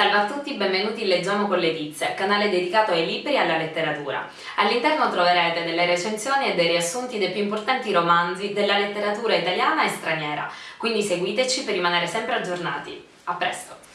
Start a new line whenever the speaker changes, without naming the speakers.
Salve a tutti, benvenuti in Leggiamo con Letizia, canale dedicato ai libri e alla letteratura. All'interno troverete delle recensioni e dei riassunti dei più importanti romanzi della letteratura italiana e straniera, quindi seguiteci per rimanere sempre aggiornati. A presto!